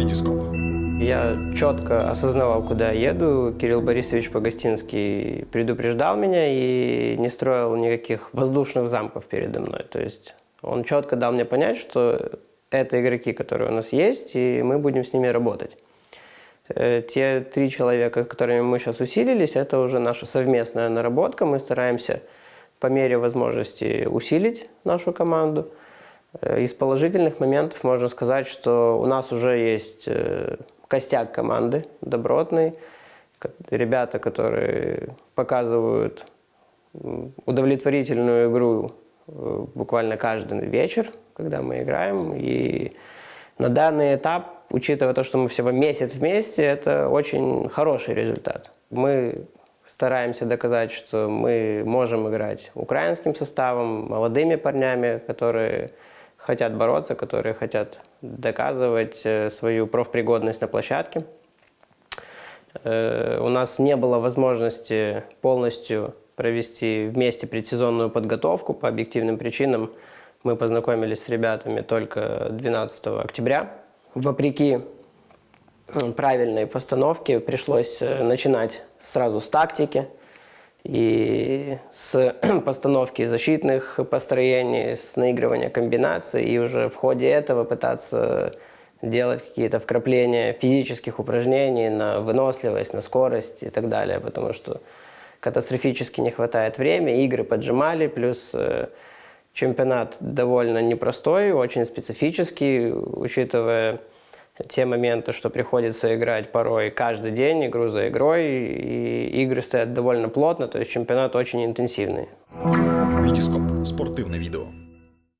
Витископ. Я четко осознавал, куда я еду. Кирилл Борисович Погостинский предупреждал меня и не строил никаких воздушных замков передо мной. То есть он четко дал мне понять, что это игроки, которые у нас есть, и мы будем с ними работать. Э, те три человека, с которыми мы сейчас усилились, это уже наша совместная наработка. Мы стараемся по мере возможности усилить нашу команду. Э, из положительных моментов можно сказать, что у нас уже есть э, костяк команды добротный, ребята, которые показывают удовлетворительную игру буквально каждый вечер, когда мы играем. И на данный этап учитывая то, что мы всего месяц вместе, это очень хороший результат. Мы стараемся доказать, что мы можем играть украинским составом, молодыми парнями, которые хотят бороться, которые хотят доказывать э, свою профпригодность на площадке. Э, у нас не было возможности полностью провести вместе предсезонную подготовку по объективным причинам. Мы познакомились с ребятами только 12 октября вопреки правильной постановке пришлось э, начинать сразу с тактики и с постановки защитных построений, с наигрывания комбинаций, и уже в ходе этого пытаться делать какие-то вкрапления физических упражнений на выносливость, на скорость и так далее, потому что катастрофически не хватает времени, игры поджимали, плюс э, Чемпионат довольно непростой, очень специфический, учитывая те моменты, что приходится играть порой каждый день, игру за игрой, и игры стоят довольно плотно, то есть чемпионат очень интенсивный. Витископ. Спортивне відео.